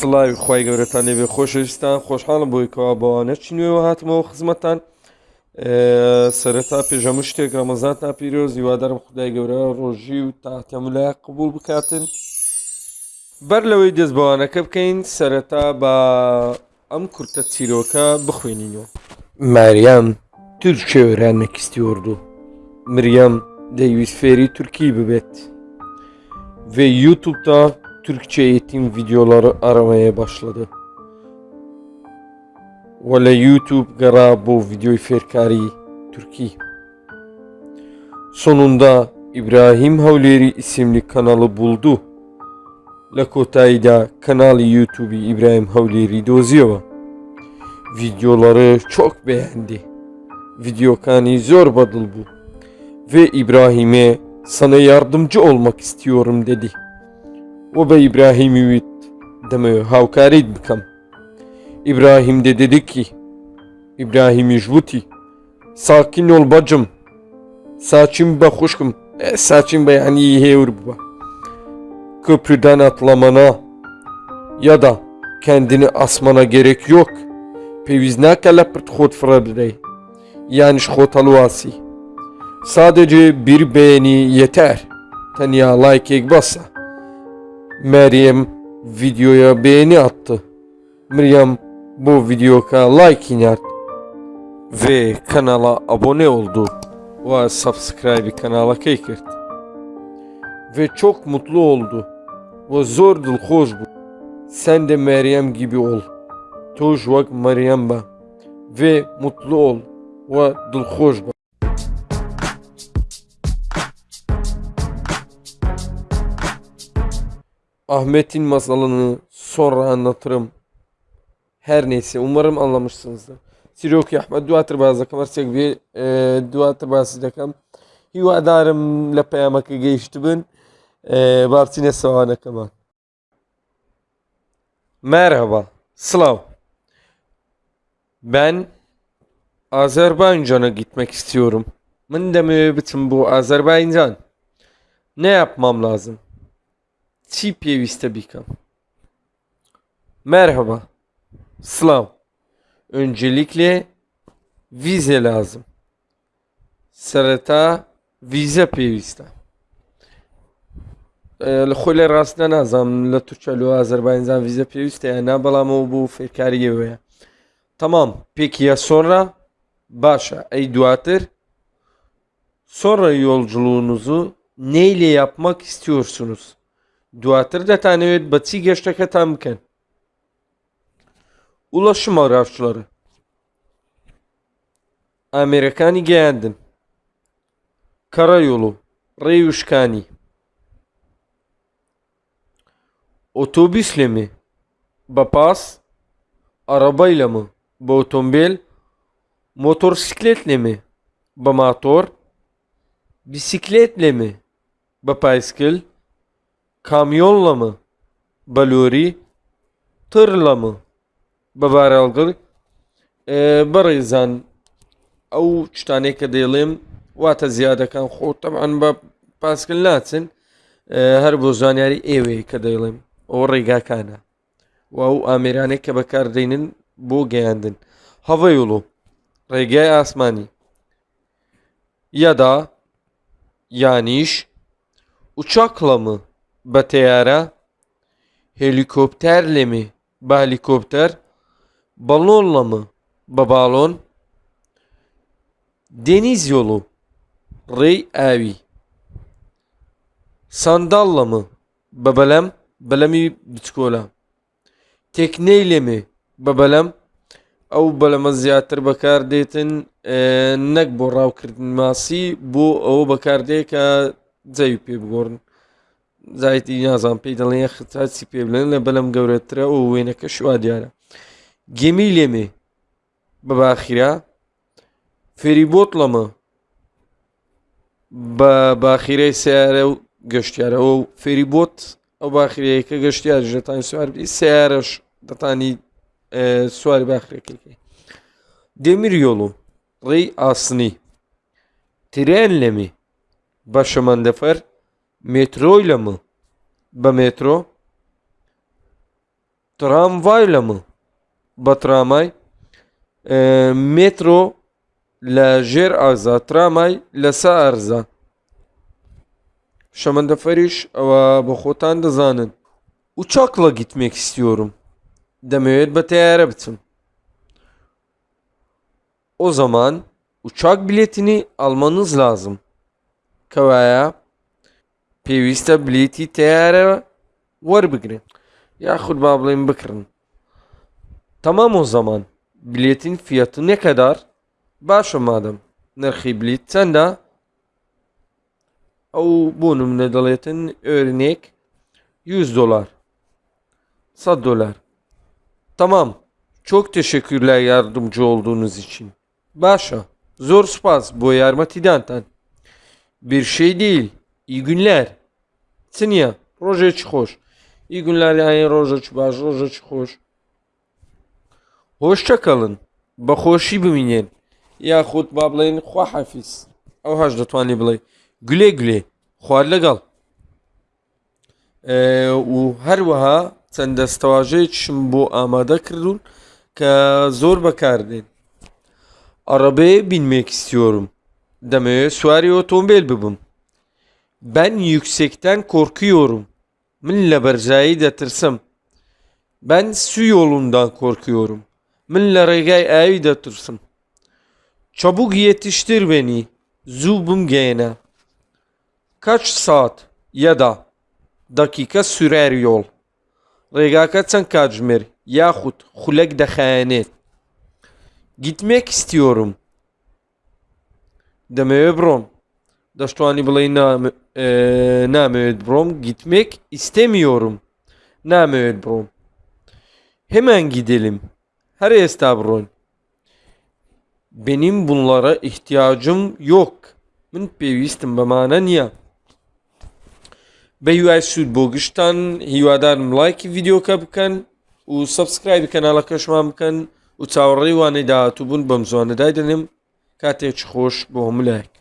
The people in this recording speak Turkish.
سڵاوی خی گەورەتان لێبێ خۆشەویستان خۆشحاڵم بۆی کەوا بەوانە چینوێەوە هاتمەوە خزمەتان. سەرەتا پێژەمە شتێک ڕەمەزان تا پیرۆز هیوادارم خدای گەورە ڕۆژی و تاتەملای قبول بکاتن. بەر لەوەی دەست بەوانەکە بکەین سەرەتا بە ئەم کورتە چیرۆکە بخوێنینەوە. Meryem Türkçe öğrenmek istiyordu. مریەم دەیویست فێری تورکی ببێت. ve YouTube'da Türkçe eğitim videoları aramaya başladı. Ve YouTube gara bu videoyu ferkari Türkiye. Sonunda İbrahim Havleri isimli kanalı buldu. Lakotay'da kanalı YouTube İbrahim Havleri Doziova. Videoları çok beğendi. Video kani zor badıl bu. Ve İbrahim'e sana yardımcı olmak istiyorum dedi. Bikam. İbrahim de dedi ki İbrahim Jvuti sakin ol bacım. Saçım be hoşkum. E, saçım be yani iyi hevur baba. Köprüden atlamana ya da kendini asmana gerek yok. Pevizna leprt khod fırabdey. Yani khot alwasi. Sadece bir beğeni yeter. Tanya like bassa. Meryem videoya beğeni attı. Meryem bu videoya like iner ve kanala abone oldu ve subscribe kanala kekert. Ve çok mutlu oldu. Ve zor hoş bu. Sen de Meryem gibi ol. Tuş vak Meryem. Ve mutlu ol. Ve hoş ba. Ahmet'in masalını sonra anlatırım. Her neyse umarım anlamışsınızdır. Siroki Ahmet duatır bazı kamarsak bir e, duatır bazı dakam. Hivadarım la peyamakı geçti ben. E, Bartine savana kaman. Merhaba. Slav. Ben Azerbaycan'a gitmek istiyorum. Ben de müebbitim bu Azerbaycan. Ne yapmam lazım? Çi piyeviste bikam. Merhaba. Slav. Öncelikle vize lazım. Sırata vize piyeviste. لخۆی ڕاست نازانم لە تورکیا لە ئازربایجان ویزە پێویستە نا بەڵامەوە بوو فێکاریەوەیە تەمام پێکیە سۆڕە باشە ئەی دواتر sonra yolculuğunuzu neyle yapmak istiyorsunuz? Duatır dətانەوێت بە چی گەشتەکەتان بکەن Ulaşım araçları Amerikani گەیاندن Karayolu Reyuşkani Otobüsle mi? Bapas Arabayla mı? Bu otomobil Motosikletle mi? Bu motor Bisikletle mi? Bu bisiklet Kamyonla mı? Balori Tırla mı? بەبارەڵگەڵ بەڕێزان ئەو شتانێک کە دەیڵێم واتە زیادەکان خۆ تەمان بە پاسکل ناچن هەر بۆ زانیاری ئێوەیە کە دەیڵێم ئەو ڕێگاکانە و ئەو ئامێرانێک کە بەکاردێنن بۆ گەیاندن هەڤەیڵۆ ڕێگای ئاسمانی یادا یانیش uçakla mı بە تەیارە helikopterle mi بە helikopter balonla mı بە balon deniz yolu ڕێی ئاوی sandalla mı بە بەلەم بەلەمی بچکۆلە تێکنەی لێمێ بە بەلەم ئەو بەلەمە زیاتر بەکار دێتن نەک بۆ ڕاوکردن ماسی بۆ ئەوە بەکاردێ کە جەوی پێ بگۆڕن زایتی نازان پێی دەڵێن خچی پێ بڵێن لە بەلەم گەورەترە و وێنەکە شوا دیارە گەمی لێمێ بە باخیرا فێریبۆتڵە مە بە باخیرەی سیارە و گەشتیارەوە و فێریبۆت ئەو باخیرەیەکە گەشتیار ژەتان سواربی سیارەش دەتانی سواری باخرەکەی demir yolu ڕێی ئاسنی ترێن لێمی بە شەمەندەفەر Metroyla mı? Ba metro. ترامڤای لەمە بە ترامای ئێ، مترۆ لە ژێر ئازا ترامای لەسە ئەرزە شەمەندەفەریش ئەوە بە خۆتان دەزانن uçakla gitmek istiyorum. Demeyet بە تیارە بچم. O zaman uçak biletini almanız lazım. Kavaya pêwîst e bilêtî teyare werbigrin. Yaxud ba biڵێن bikrin. Tamam o zaman. Biletin fiyatı ne kadar? Başa madem. Nirxî bilet çend e? Ew bû nimune dەڵێتن örnek 100 dolar. 100 dolar. Tamam. Çok teşekkürler yardımcı olduğunuz için. Başa. Zor spas bu yarmatidantan. Bir şey değil. İyi günler. Снег. Рожеч хош. İyi günler yani Rojaç baş, Rojaç hoş. Hoşça kalın. Bakhoşi biminin. Yahut bablayın xwa hafiz. Ew haj ditwanî bilay. Gulê gulê. Xwar legal. û her wiha çend destewajê çim bo amade kirdûn ke zor bekar dên. Binmek istiyorum. Demeye süvari otomobil bibim. Ben yüksekten korkuyorum. Min lebercayı da tırsım. Ben su yolundan korkuyorum. Min leregay ayı da tırsım. Çabuk yetiştir beni. Zubum gene. Kaç saat ya da dakika sürer yol. Regaka çen kacmir yahut hulek dehanet. Gitmek istiyorum. Demeye brom. دەشتوانی بڵێ نام- ئێ، نامەوێت بڕۆم gitmek istemiyorum. نامەوێت بڕۆم. Hemen gidelim. Her ئێستا بڕۆین. Benim bunlara ihtiyacım yok. Min pێویستم بەمانە نییە. بە هیوای سوود بۆ گشتان هیوادارم لایکی ڤیددیۆکە بکەن و سبسکرایب کەناڵەکەشمان بکەن و چاوەڕێی وانەی داهاتوو بوون بەم زوانەدای دەنێم کاتێک خۆش بۆ هەمولایەک